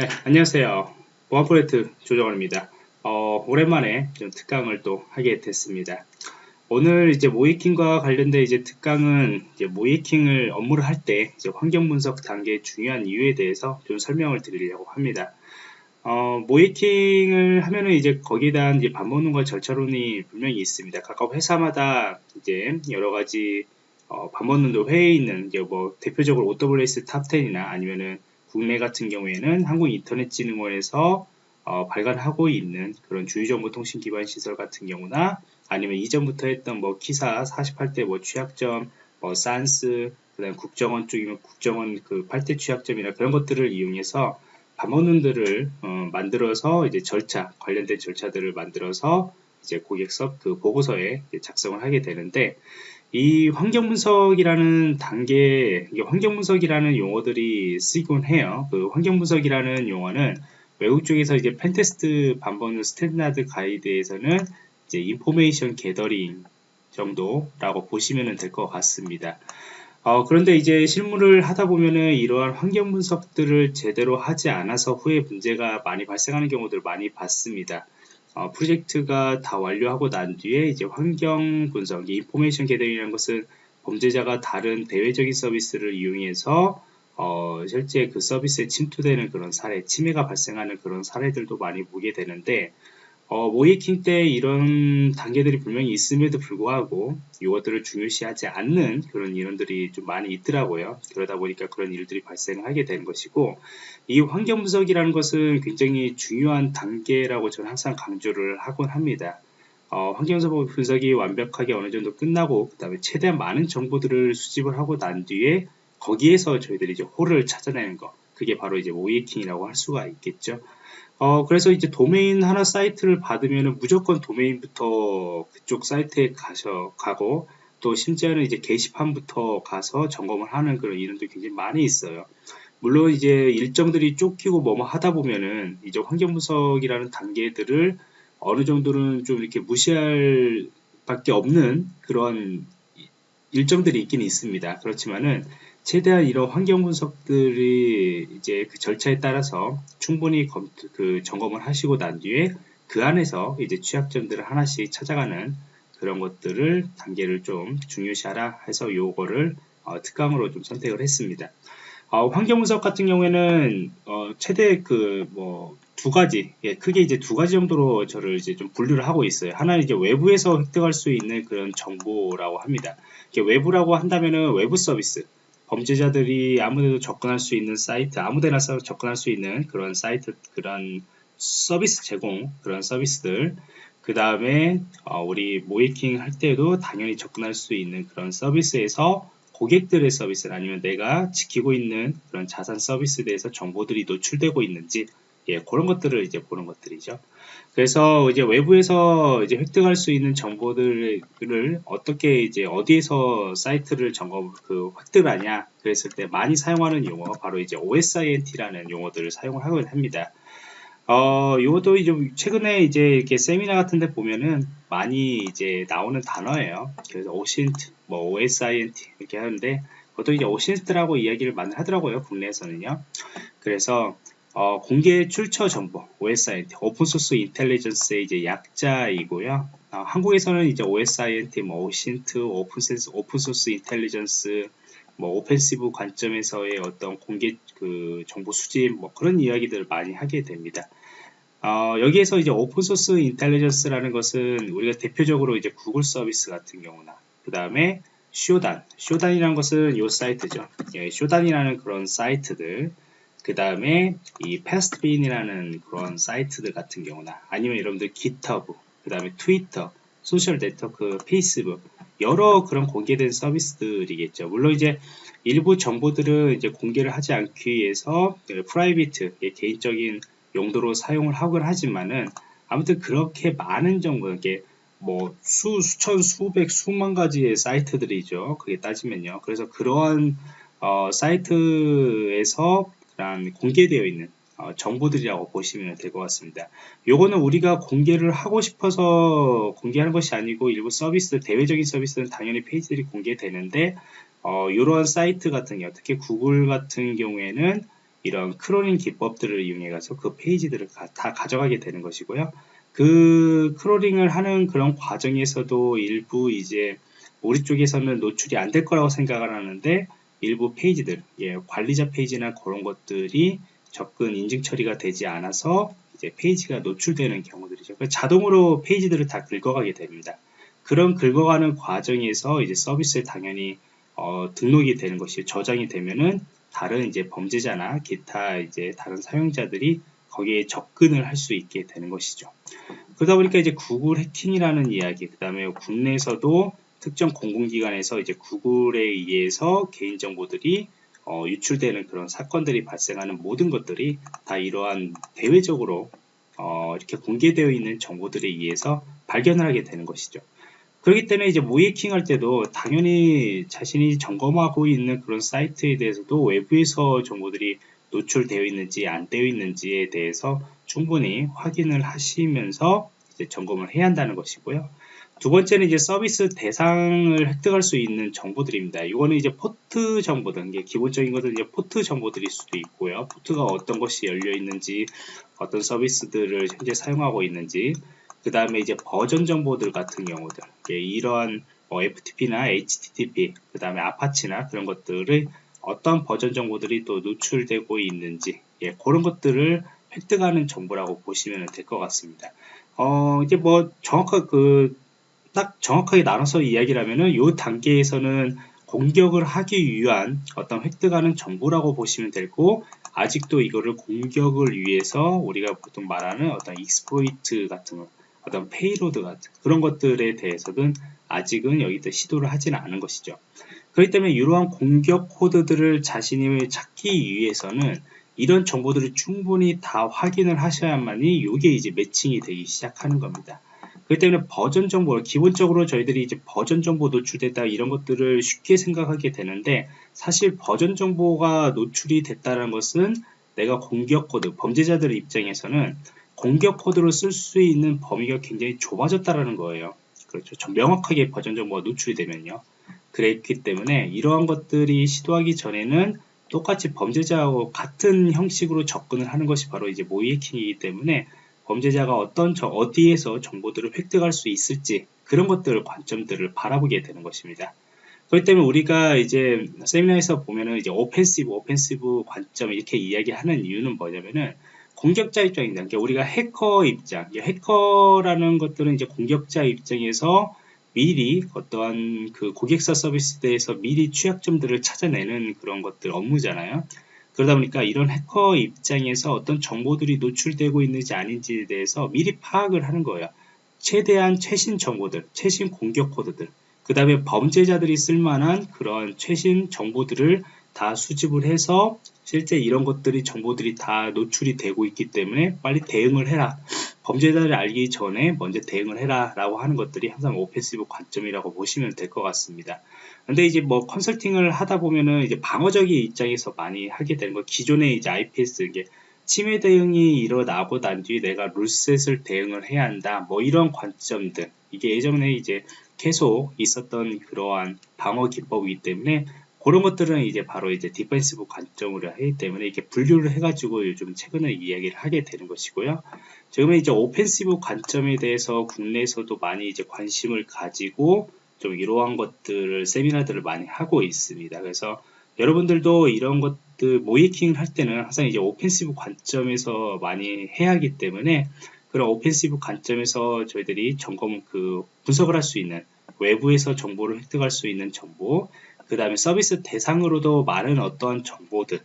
네, 안녕하세요. 보안 프로젝트 조정원입니다. 어, 오랜만에 좀 특강을 또 하게 됐습니다. 오늘 이제 모의해킹과 관련된 이제 특강은 이제 모의해킹을 업무를 할 때 환경 분석 단계의 중요한 이유에 대해서 좀 설명을 드리려고 합니다. 어, 모의해킹을 하면은 이제 거기에 대한 이제 방법론과 절차론이 분명히 있습니다. 각각 회사마다 이제 여러 가지 어, 방법론도 회에 있는 이제 뭐 대표적으로 OWS 탑10이나 아니면은 국내 같은 경우에는 한국인터넷진흥원에서 어, 발간하고 있는 그런 주유정보통신 기반 시설 같은 경우나 아니면 이전부터 했던 뭐 키사 48대 뭐 취약점, 뭐 산스, 그다음 국정원 쪽이면 국정원 그 8대 취약점이나 그런 것들을 이용해서 반복론들을 어, 만들어서 이제 절차 관련된 절차들을 만들어서 이제 고객서 그 보고서에 작성을 하게 되는데 이 환경 분석이라는 단계, 환경 분석이라는 용어들이 쓰이곤 해요. 그 환경 분석이라는 용어는 외국 쪽에서 이제 pentest 반번 standard 가이드에서는 이제 information gathering 정도라고 보시면 될 것 같습니다. 어, 그런데 이제 실무를 하다 보면은 이러한 환경 분석들을 제대로 하지 않아서 후에 문제가 많이 발생하는 경우들을 많이 봤습니다. 어, 프로젝트가 다 완료하고 난 뒤에 이제 환경 분석, information gathering이라는 것은 범죄자가 다른 대외적인 서비스를 이용해서 어, 실제 그 서비스에 침투되는 그런 사례, 침해가 발생하는 그런 사례들도 많이 보게 되는데 어, 모이킹 때 이런 단계들이 분명히 있음에도 불구하고 이것들을 중요시하지 않는 그런 인원들이 좀 많이 있더라고요. 그러다 보니까 그런 일들이 발생하게 되는 것이고 이 환경 분석이라는 것은 굉장히 중요한 단계라고 저는 항상 강조를 하곤 합니다. 어, 환경 분석이 완벽하게 어느 정도 끝나고 그 다음에 최대한 많은 정보들을 수집을 하고 난 뒤에 거기에서 저희들이 이제 홀을 찾아내는 거 그게 바로 이제 모이킹이라고 할 수가 있겠죠. 어, 그래서 이제 도메인 하나 사이트를 받으면 무조건 도메인부터 그쪽 사이트에 가셔, 가고, 또 심지어는 이제 게시판부터 가서 점검을 하는 그런 이론도 굉장히 많이 있어요. 물론 이제 일정들이 쫓기고 뭐뭐 하다 보면은 이제 환경 분석이라는 단계들을 어느 정도는 좀 이렇게 무시할 밖에 없는 그런 일정들이 있긴 있습니다. 그렇지만은 최대한 이런 환경 분석들이 이제 그 절차에 따라서 충분히 검, 그 점검을 하시고 난 뒤에 그 안에서 이제 취약점들을 하나씩 찾아가는 그런 것들을 단계를 좀 중요시하라 해서 요거를 어, 특강으로 좀 선택을 했습니다. 어, 환경 분석 같은 경우에는 어, 최대 그 뭐 두 가지 예, 크게 이제 두 가지 정도로 저를 이제 좀 분류를 하고 있어요. 하나는 이제 외부에서 획득할 수 있는 그런 정보라고 합니다. 외부라고 한다면은 외부 서비스 범죄자들이 아무데도 접근할 수 있는 사이트, 아무데나 접근할 수 있는 그런 사이트, 그런 서비스 제공, 그런 서비스들. 그 다음에 어, 우리 모이킹 할 때도 당연히 접근할 수 있는 그런 서비스에서 고객들의 서비스 아니면 내가 지키고 있는 그런 자산 서비스에 대해서 정보들이 노출되고 있는지 예, 그런 것들을 이제 보는 것들이죠. 그래서 이제 외부에서 이제 획득할 수 있는 정보들을 어떻게 이제 어디에서 사이트를 점검 그 획득하냐 그랬을 때 많이 사용하는 용어 바로 이제 OSINT라는 용어들을 사용을 하곤 합니다. 어, 요것도 이제 최근에 이제 이렇게 세미나 같은 데 보면은 많이 이제 나오는 단어예요. 그래서 OSINT, 뭐 OSINT 이렇게 하는데 그것도 이제 OSINT라고 이야기를 많이 하더라고요. 국내에서는요. 그래서 어, 공개 출처 정보, OSINT, open source intelligence의 이제 약자이고요. 어, 한국에서는 이제 OSINT, 뭐 OSINT, open sense, open source intelligence, 뭐 offensive 관점에서의 어떤 공개 그 정보 수집, 뭐 그런 이야기들을 많이 하게 됩니다. 어, 여기에서 이제 open source intelligence라는 것은 우리가 대표적으로 이제 구글 서비스 같은 경우나 그 다음에 Shodan, Shodan이라는 것은 이 사이트죠. 예, Shodan이라는 그런 사이트들 그 다음에 이 Pastebin이라는 그런 사이트들 같은 경우나 아니면 여러분들 GitHub, 그 다음에 트위터, 소셜 네트워크, 페이스북 여러 그런 공개된 서비스들이겠죠. 물론 이제 일부 정보들은 이제 공개를 하지 않기 위해서 private 개인적인 용도로 사용을 하곤 하지만은 아무튼 그렇게 많은 정보 이게 뭐 수, 수천, 수백, 수만 가지의 사이트들이죠. 그게 따지면요. 그래서 그러한 어, 사이트에서 란 공개되어 있는 어, 정보들이라고 보시면 될 것 같습니다. 요거는 우리가 공개를 하고 싶어서 공개하는 것이 아니고 일부 서비스, 대외적인 서비스는 당연히 페이지들이 공개되는데 어, 이러한 사이트 같은 경우, 특히 구글 같은 경우에는 이런 crawling 기법들을 이용해 가서 그 페이지들을 다 가져가게 되는 것이고요. 그 크롤링을 하는 그런 과정에서도 일부 이제 우리 쪽에서는 노출이 안 될 거라고 생각을 하는데 일부 페이지들, 예, 관리자 페이지나 그런 것들이 접근 인증 처리가 되지 않아서 이제 페이지가 노출되는 경우들이죠. 자동으로 페이지들을 다 긁어가게 됩니다. 그런 긁어가는 과정에서 이제 서비스에 당연히 어, 등록이 되는 것이 저장이 되면은 다른 이제 범죄자나 기타 이제 다른 사용자들이 거기에 접근을 할 수 있게 되는 것이죠. 그러다 보니까 이제 구글 해킹이라는 이야기, 그 다음에 국내에서도 특정 공공기관에서 이제 구글에 의해서 개인정보들이 어, 유출되는 그런 사건들이 발생하는 모든 것들이 다 이러한 대외적으로 어, 이렇게 공개되어 있는 정보들에 의해서 발견을 하게 되는 것이죠. 그렇기 때문에 이제 모의해킹 할 때도 당연히 자신이 점검하고 있는 그런 사이트에 대해서도 외부에서 정보들이 노출되어 있는지 안 되어 있는지에 대해서 충분히 확인을 하시면서 점검을 해야 한다는 것이고요. 두 번째는 이제 서비스 대상을 획득할 수 있는 정보들입니다. 이거는 이제 포트 정보들, 이게 기본적인 것은 이제 포트 정보들일 수도 있고요. 포트가 어떤 것이 열려 있는지, 어떤 서비스들을 현재 사용하고 있는지, 그 다음에 이제 버전 정보들 같은 경우들, 이러한 뭐 FTP나 HTTP, 그 다음에 아파치나 그런 것들을 어떤 버전 정보들이 또 노출되고 있는지, 예, 그런 것들을 획득하는 정보라고 보시면 될 것 같습니다. 어, 이제 뭐 정확한 그 딱 정확하게 나눠서 이야기를 하면은 이 단계에서는 공격을 하기 위한 어떤 획득하는 정보라고 보시면 되고 아직도 이거를 공격을 위해서 우리가 보통 말하는 어떤 exploit 같은 어떤 payload 같은 그런 것들에 대해서는 아직은 여기서 시도를 하지는 않은 것이죠. 그렇기 때문에 이러한 공격 코드들을 자신이 찾기 위해서는 이런 정보들을 충분히 다 확인을 하셔야만이 이게 이제 매칭이 되기 시작하는 겁니다. 그렇기 때문에 버전 정보, 기본적으로 저희들이 이제 버전 정보 노출됐다 이런 것들을 쉽게 생각하게 되는데 사실 버전 정보가 노출이 됐다는 것은 내가 공격 코드, 범죄자들의 입장에서는 공격 코드로 쓸 수 있는 범위가 굉장히 좁아졌다라는 거예요. 그렇죠. 좀 명확하게 버전 정보가 노출이 되면요. 그랬기 때문에 이러한 것들이 시도하기 전에는 똑같이 범죄자하고 같은 형식으로 접근을 하는 것이 바로 이제 모의해킹이기 때문에 범죄자가 어떤 저 어디에서 정보들을 획득할 수 있을지 그런 것들 관점들을 바라보게 되는 것입니다. 그렇기 때문에 우리가 이제 세미나에서 보면은 이제 오펜시브, 오펜시브 관점 이렇게 이야기하는 이유는 뭐냐면은 공격자 입장입니다. 그러니까 우리가 해커 입장, 해커라는 것들은 이제 공격자 입장에서 미리 어떠한 그 고객사 서비스에 대해서 미리 취약점들을 찾아내는 그런 것들 업무잖아요. 그러다 보니까 이런 해커 입장에서 어떤 정보들이 노출되고 있는지 아닌지에 대해서 미리 파악을 하는 거예요. 최대한 최신 정보들, 최신 공격 코드들, 그 다음에 범죄자들이 쓸만한 그런 최신 정보들을 다 수집을 해서 실제 이런 것들이 정보들이 다 노출이 되고 있기 때문에 빨리 대응을 해라. 범죄자를 알기 전에 먼저 대응을 해라 라고 하는 것들이 항상 오펜시브 관점이라고 보시면 될 것 같습니다. 근데 이제 뭐 컨설팅을 하다 보면은 이제 방어적인 입장에서 많이 하게 되는 거 기존의 이제 IPS 이게 침해 대응이 일어나고 난 뒤에 내가 rule set을 대응을 해야 한다 뭐 이런 관점들 이게 예전에 이제 계속 있었던 그러한 방어 기법이기 때문에 그런 것들은 이제 바로 이제 defensive 관점으로 하기 때문에 이렇게 분류를 해가지고 요즘 최근에 이야기를 하게 되는 것이고요. 지금은 이제 offensive 관점에 대해서 국내에서도 많이 이제 관심을 가지고 좀 이러한 것들을 세미나들을 많이 하고 있습니다. 그래서 여러분들도 이런 것들 모의해킹을 할 때는 항상 이제 offensive 관점에서 많이 해야 하기 때문에 그런 offensive 관점에서 저희들이 점검 그 분석을 할 수 있는 외부에서 정보를 획득할 수 있는 정보 그 다음에 서비스 대상으로도 많은 어떤 정보들.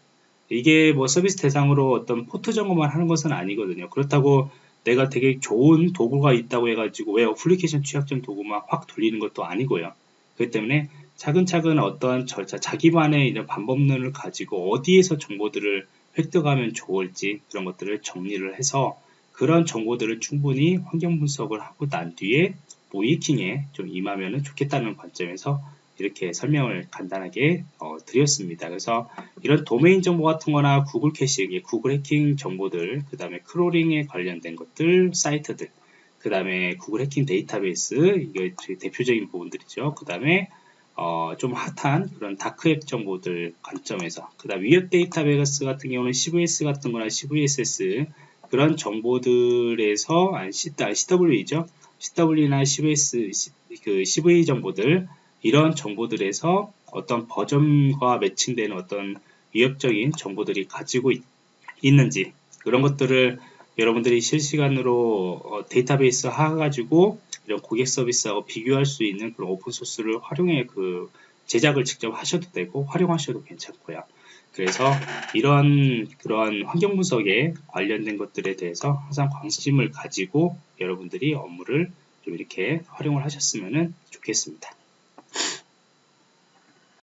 이게 뭐 서비스 대상으로 어떤 포트 점검만 하는 것은 아니거든요. 그렇다고 내가 되게 좋은 도구가 있다고 해가지고 웹 어플리케이션 취약점 도구만 확 돌리는 것도 아니고요. 그렇기 때문에 차근차근 어떠한 절차 자기만의 이런 방법론을 가지고 어디에서 정보들을 획득하면 좋을지 그런 것들을 정리를 해서 그런 정보들을 충분히 환경 분석을 하고 난 뒤에 모의해킹에 좀 임하면 좋겠다는 관점에서 이렇게 설명을 간단하게 어, 드렸습니다. 그래서 이런 도메인 정보 같은 거나 구글 캐시, 구글 해킹 정보들, 그 다음에 crawling에 관련된 것들, 사이트들, 그 다음에 구글 해킹 데이터베이스, 이게 대표적인 부분들이죠. 그 다음에 어, 좀 핫한 그런 다크웹 정보들 관점에서 그 다음 위협 데이터베이스 같은 경우는 CVS 같은 거나 CVSS 그런 정보들에서 아니, CW이죠 CW나 CVS 그 CV 정보들 이런 정보들에서 어떤 버전과 매칭되는 어떤 위협적인 정보들이 가지고 있, 는지 그런 것들을 여러분들이 실시간으로 어, 데이터베이스 하가지고 이런 고객 서비스하고 비교할 수 있는 그런 오픈소스를 활용해 그 제작을 직접 하셔도 되고 활용하셔도 괜찮고요. 그래서 이런 그러한 환경 분석에 관련된 것들에 대해서 항상 관심을 가지고 여러분들이 업무를 좀 이렇게 활용을 하셨으면 좋겠습니다.